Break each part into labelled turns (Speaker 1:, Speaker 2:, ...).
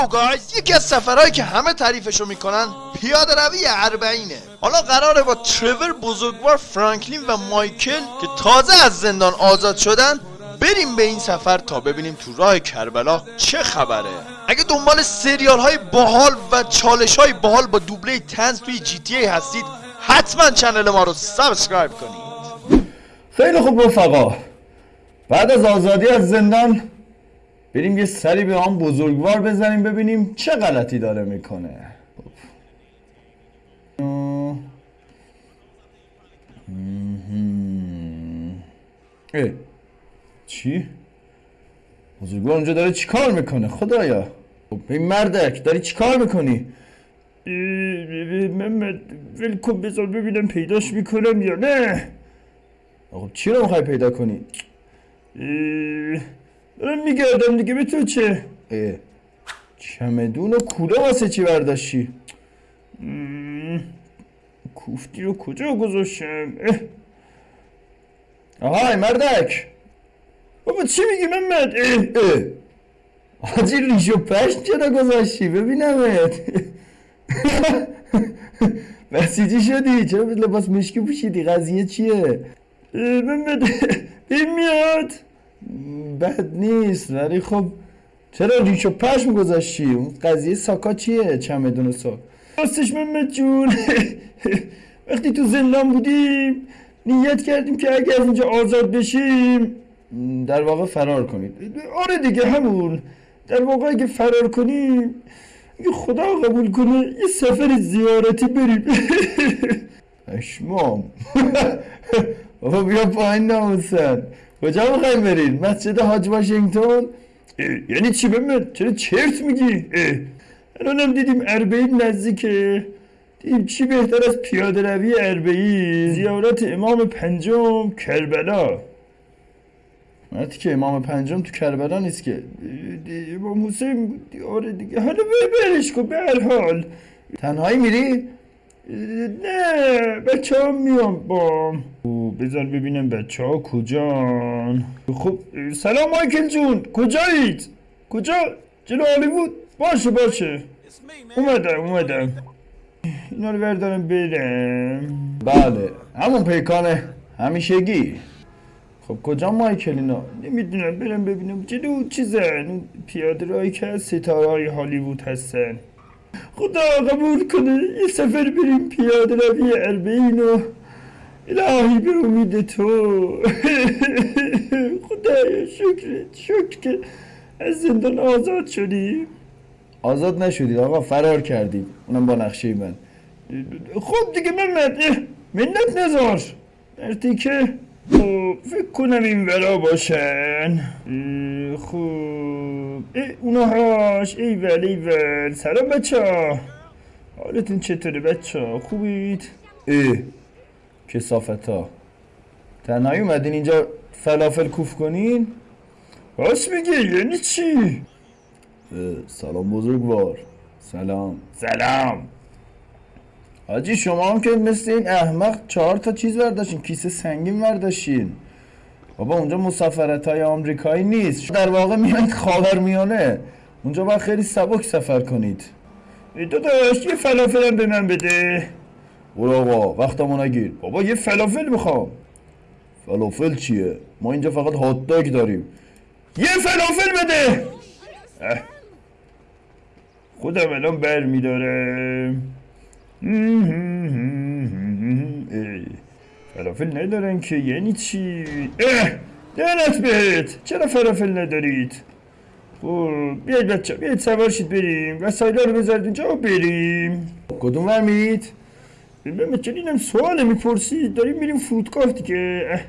Speaker 1: yo guys یکی از سفرهایی که همه تعریفشو می‌کنن پیاده روی اربعینه. حالا قراره با ترور بزرگوار فرانکلین و مایکل که تازه از زندان آزاد شدن بریم به این سفر تا ببینیم تو راه کربلا چه خبره. اگه دنبال سریال های باحال و چالش های باحال با دوبله طنز توی GTA هستید حتما channel ما رو subscribe کنید.
Speaker 2: خیلی خوب رفقا. بعد از آزادی از زندان بریم یه سری به آن بزرگوار بزنیم ببینیم چه غلطی داره می‌کنه. اه. چی؟ بزرگوار اونجا داره چیکار می‌کنه؟ خدایا. خب این مردک داری چیکار می‌کنی؟ محمد ول کن بذار ببینم پیداش می‌کنم یا نه. خب چی رو می‌خوای پیدا کنی؟ دارم میگردم دیگه به تو چه؟ اه. چمدون و کوله واسه چی برداشتی؟ کوفتی رو کجا گذاشتم؟ آهای مردک بابا چی میگی محمد؟ اه اه. حاجی ریش و پشت چرا گذاشتی ببینمت بسیجی شدی چرا لباس مشکی پوشیدی قضیه چیه محمد این میاد بد نیست ولی خب چرا ریش و پشم گذاشتی؟ اون قضیه ساکا چیه؟ چمدون ساک راستش محمد جون. وقتی تو زندان بودیم نیت کردیم که اگه از اینجا آزاد بشیم در واقع فرار کنید آره دیگه همون. در واقع اگه فرار کنیم اگه خدا قبول کنه یه سفر زیارتی بریم. اشمام. بابا بیا پایین ناموسن. کجا می‌خوایم بریم؟ مسجد حاج واشنگتن؟ یعنی چی بمید چرا چرت میگی؟ الانم دیدیم اربعین نزدیکه. دیدیم چی بهتر از پیاده روی اربعین زیارت امام پنجم کربلا. وقتی که امام پنجم تو کربلا نیست که. امام حسین آره دیگه. حالا برش کن به هر حال. تنهایی میری؟ نه بچه ها میام با بذار ببینم بچه ها کجان. خب سلام مایکل جون کجایید؟ کجا؟ جلو هالیوود؟ باشه باشه. اومدم اومدم. اینا رو بردارم برم. بله. همون پیکانه همیشگی. خب کجا مایکل اینا؟ نمی‌دونم برم ببینم. جلو چیزن؟ پیاده رایی که از ستاره های هالیوود هستن. خدا قبول کنه یه سفر بریم پیاده روی اربعین و الهی به امید تو. خدایا شکرت شکر که از زندان آزاد شدیم آزاد نشدید آقا فرار کردیم اونم با نقشه من. خب دیگه محمد منت نزار مرتی که فکر کنم این ورا باشن. خوب ای اونهاش ای ول ای ول سلام بچه ها. حالتون چطوره بچه ها؟ خوبید؟ ای کسافت ها تنهایی اومدین اینجا فلافل کوف کنین؟ راست میگه یعنی چی؟ سلام بزرگوار. سلام. سلام. حاجی شما هم که مثل این احمق چهار تا چیز برداشتین کیسه سنگین برداشتین بابا اونجا مسافرت های آمریکایی نیست. در واقع میایید خاور میانه اونجا باید خیلی سبک سفر کنید. داداش یه فلافل هم به من بده. برو آقا وقتمو نگیر. بابا یه فلافل می‌خوام. فلافل چیه؟ ما اینجا فقط هات داگ داریم. یه فلافل بده. خودم الان بر میدارم فلافل ندارن که؟ یعنی چی؟ اه! دهنت بهت! چرا فلافل ندارید؟ خب بیاید بچه بیاید سوار شید بریم. وسایل رو بذارید اینجا و بریم. کدوم ور میرید ببین چون اینم سوال می‌پرسید داریم میریم فرودگاه دیگه.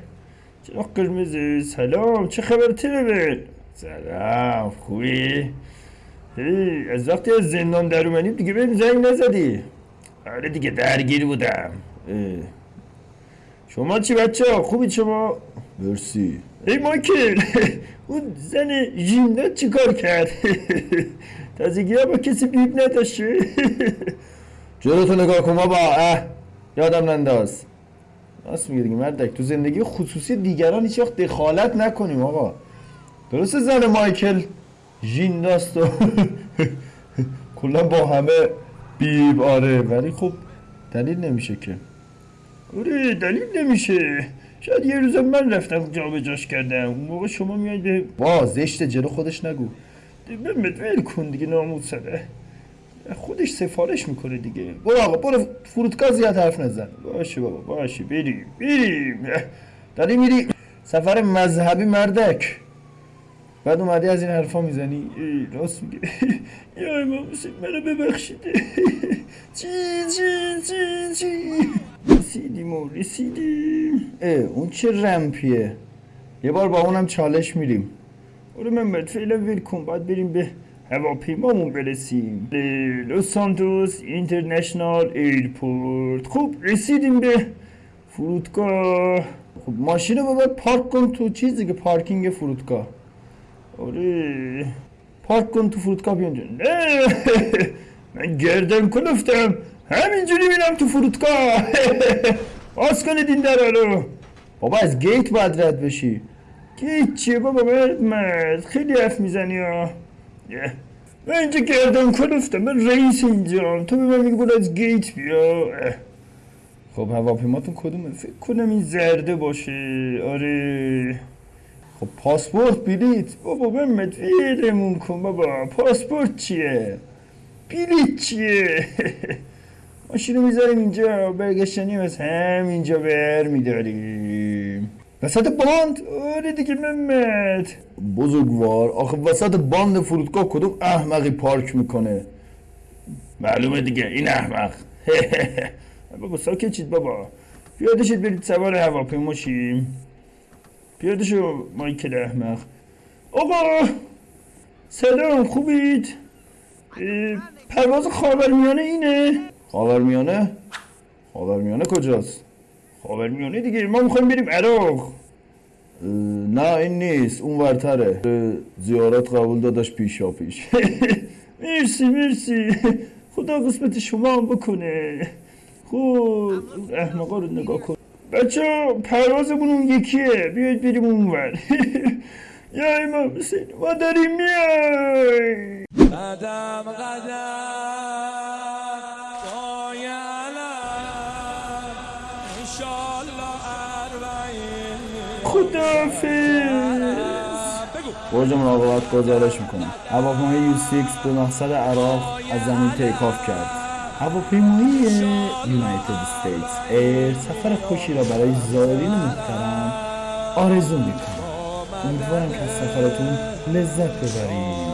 Speaker 2: چرا قرمز؟ سلام چه خبر ترول؟ سلام خوبی؟ از وقتی از زندان در اومدیم دیگه بهم زنگ نزدی. آره دیگه درگیر بودم. شما چی بچه ها خوبی شما؟ مرسی. ای مایکل اون زن ژیمنات چی کار کرد؟ تازگی ها با کسی بیب نداشته جلوتو نگاه کن با اه یادم ننداز. راست میگه دیگه مردک تو زندگی خصوصی دیگران هیچ وقت دخالت نکنیم آقا. درسته زن مایکل ژین داست و کلا با همه بیب آره ولی خب دلیل نمیشه که. آره دلیل نمیشه. شاید یه روز من رفتم جا به جاش کردم. اون موقع شما میاید به وا زشت جلو خودش نگو. بمت ول کن دیگه ناموسره خودش سفارش می‌کنه دیگه. برو آقا برو. فرودگاه زیاد حرف نزن. باشه بابا باشه. بریم بریم. داری میری سفر مذهبی مردک. بعد اومدی از این حرفا می‌زنی؟ ای، راست میگه یا امام حسین منو ببخشید. چی چی چی چی؟ رسیدیم و رسیدیم. اه اون چه رمپیه. یه بار با اونم چالش میریم. آره من فعلا ول کن باید بریم به هواپیمامون برسیم. به Los Santos International Airport. خب رسیدیم به فرودگاه. خب ماشین رو باید پارک کن تو چیز دیگه پارکینگ فرودگاه. آره. پارک کن تو فرودگاه بیا اینجا نه. من گردن کلفتم همینجوری میرم تو فرودگاه. باز کنید این در رو. بابا از گیت باید رد بشی. گیت چیه بابا؟ مرد مرد. خیلی حرف می‌زنی ها. من اینجا گردن کلفتم من رئیس اینجا. تو به من برو از گیت بیا. خب هواپیماتون کدومه؟ فکر کنم این زرده باشه. آره. خب پاسپورت بلیت. بابا محمد ویرمون کن بابا. پاسپورت چیه؟ بلیت چیه؟ ماشین رو می‌ذاریم اینجا برگشتنی از همینجا بر میداریم. وسط باند؟ آره دیگه محمد. بزرگوار آخه وسط باند فرودگاه کدوم احمقی پارک می‌کنه؟ معلومه دیگه این احمق. بابا ساکت چید بابا. پیاده شید برید سوار هواپیما شیم پیاده شو مایکل احمق. آقا سلام خوبید؟ پرواز خاورمیانه اینه؟ خاورمیانه خاورمیانه کجاست خاورمیانه دیگه ما می‌خوایم بریم عراق نه این نیست اون ورتره زیارت قبول داداش پیشا پیش مرسی مرسی خدا قسمت شما هم بکنه خوب احمقا رو نگاه کن بچه پروازمون اون یکیه بیاید بریم اون ور یا امام حسین ما داریم میایم
Speaker 3: قدم قدم
Speaker 2: خدافز برج مراقبت گزارش می‌کنم هواپیمای یو 6 به مقصد عراق از زمین take off کرد. هواپیمایی United States Air سفر خوشی را برای زائرین محترم آرزو می‌کنم امیدوارم که از سفرتون لذت ببرید.